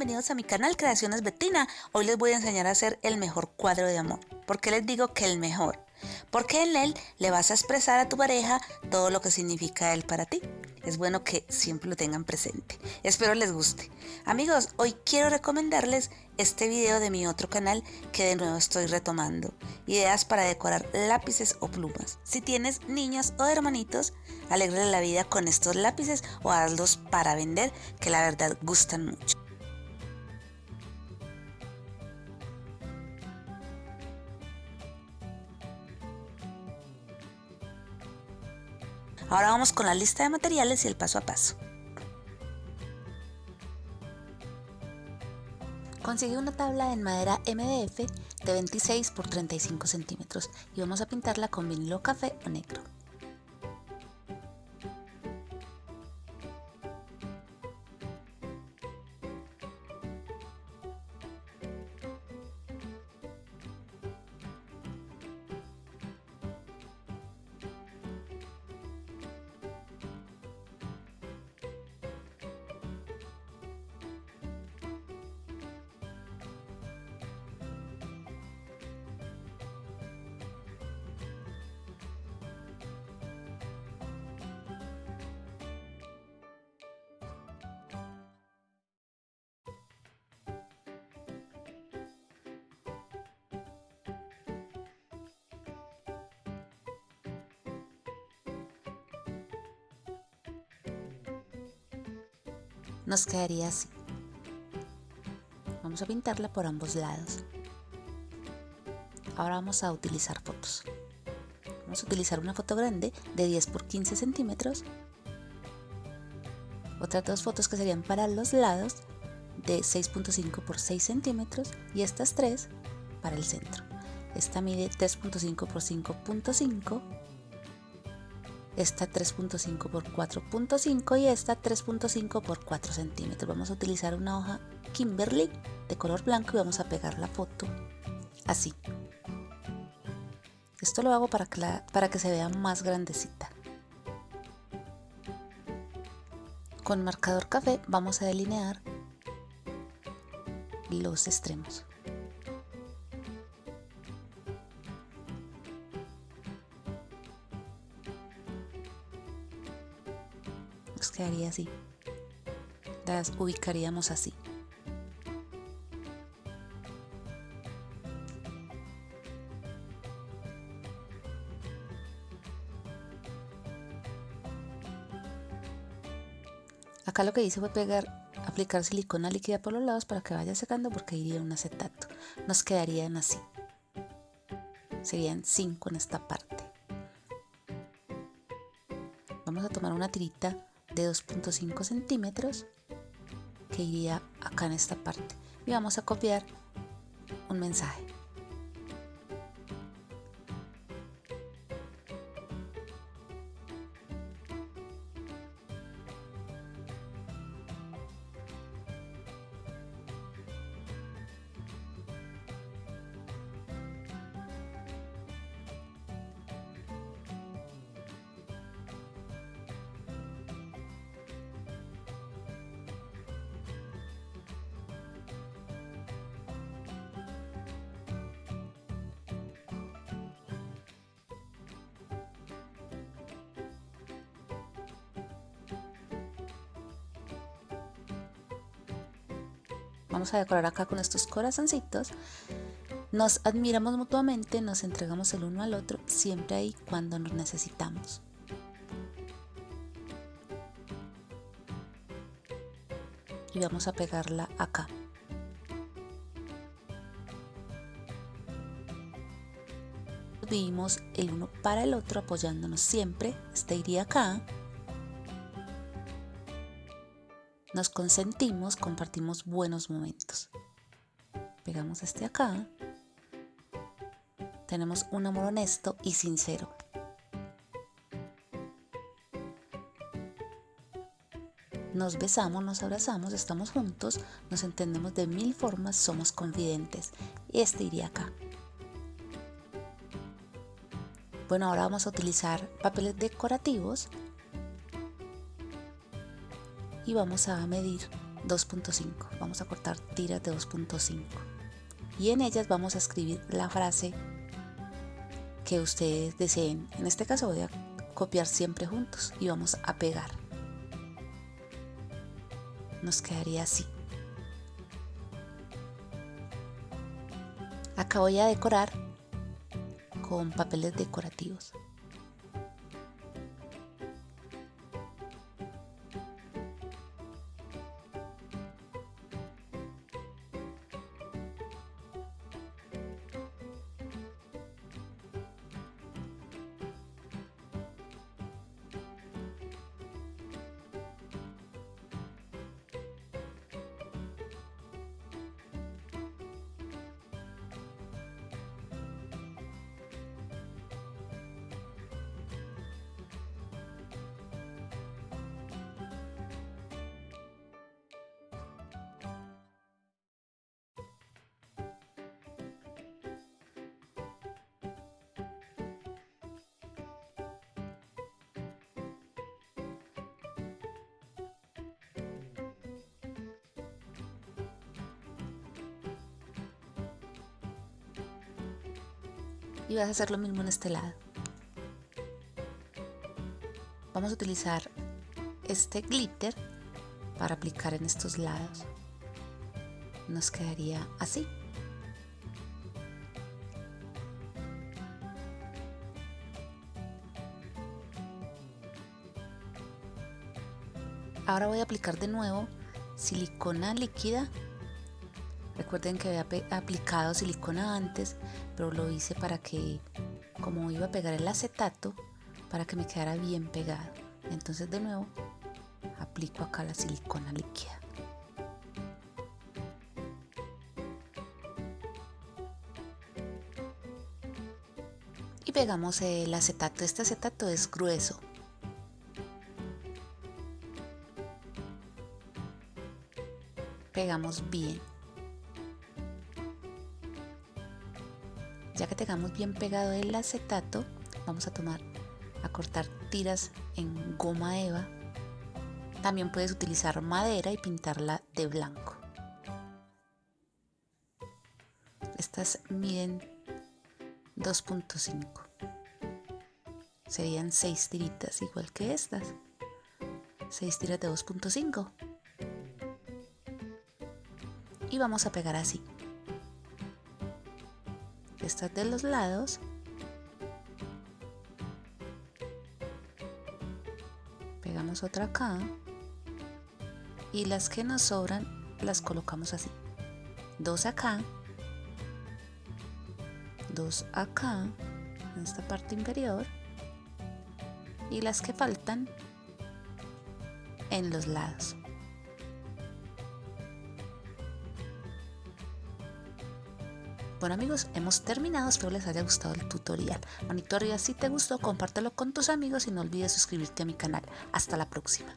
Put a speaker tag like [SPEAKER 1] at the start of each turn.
[SPEAKER 1] bienvenidos a mi canal Creaciones Betina. Hoy les voy a enseñar a hacer el mejor cuadro de amor. ¿Por qué les digo que el mejor? Porque en él le vas a expresar a tu pareja todo lo que significa él para ti. Es bueno que siempre lo tengan presente. Espero les guste. Amigos, hoy quiero recomendarles este video de mi otro canal que de nuevo estoy retomando. Ideas para decorar lápices o plumas. Si tienes niños o hermanitos, alégrale la vida con estos lápices o hazlos para vender que la verdad gustan mucho. Ahora vamos con la lista de materiales y el paso a paso. Consigue una tabla en madera MDF de 26 por 35 centímetros y vamos a pintarla con vinilo café o negro. Nos quedaría así. Vamos a pintarla por ambos lados. Ahora vamos a utilizar fotos. Vamos a utilizar una foto grande de 10 por 15 centímetros. Otras dos fotos que serían para los lados de 6.5 por 6 centímetros y estas tres para el centro. Esta mide 3.5 por 5.5 esta 3.5 por 4.5 y esta 3.5 por 4 centímetros. Vamos a utilizar una hoja Kimberly de color blanco y vamos a pegar la foto así. Esto lo hago para que, para que se vea más grandecita. Con marcador café vamos a delinear los extremos. Quedaría así. Las ubicaríamos así. Acá lo que hice fue pegar, aplicar silicona líquida por los lados para que vaya secando porque iría un acetato. Nos quedarían así. Serían 5 en esta parte. Vamos a tomar una tirita de 2.5 centímetros que iría acá en esta parte. Y vamos a copiar un mensaje Vamos a decorar acá con estos corazoncitos. Nos admiramos mutuamente, nos entregamos el uno al otro, siempre ahí cuando nos necesitamos. Y vamos a pegarla acá. Vimos el uno para el otro apoyándonos siempre. Este iría acá Nos consentimos, compartimos buenos momentos. Pegamos este acá. Tenemos un amor honesto y sincero. Nos besamos, nos abrazamos, estamos juntos, nos entendemos de mil formas, somos confidentes. Este iría acá. Bueno, ahora vamos a utilizar papeles decorativos y vamos a medir 2.5. Vamos a cortar tiras de 2.5. Y en ellas vamos a escribir la frase que ustedes deseen. En este caso voy a copiar siempre juntos y vamos a pegar. Nos quedaría así. Acá voy a decorar con papeles decorativos. Y vas a hacer lo mismo en este lado. Vamos a utilizar este glitter para aplicar en estos lados. Nos quedaría así. Ahora voy a aplicar de nuevo silicona líquida Recuerden que había aplicado silicona antes, pero lo hice para que, como iba a pegar el acetato, para que me quedara bien pegado. Entonces de nuevo, aplico acá la silicona líquida. Y pegamos el acetato. Este acetato es grueso. Pegamos bien. Ya que tengamos bien pegado el acetato, vamos a tomar a cortar tiras en goma eva. También puedes utilizar madera y pintarla de blanco. Estas miden 2.5. Serían 6 tiritas igual que estas. 6 tiras de 2.5. Y vamos a pegar así estas de los lados. Pegamos otra acá. Y las que nos sobran las colocamos así. Dos acá. Dos acá en esta parte inferior. Y las que faltan en los lados Bueno amigos, hemos terminado, espero les haya gustado el tutorial. Manito arriba si te gustó, compártelo con tus amigos y no olvides suscribirte a mi canal. Hasta la próxima.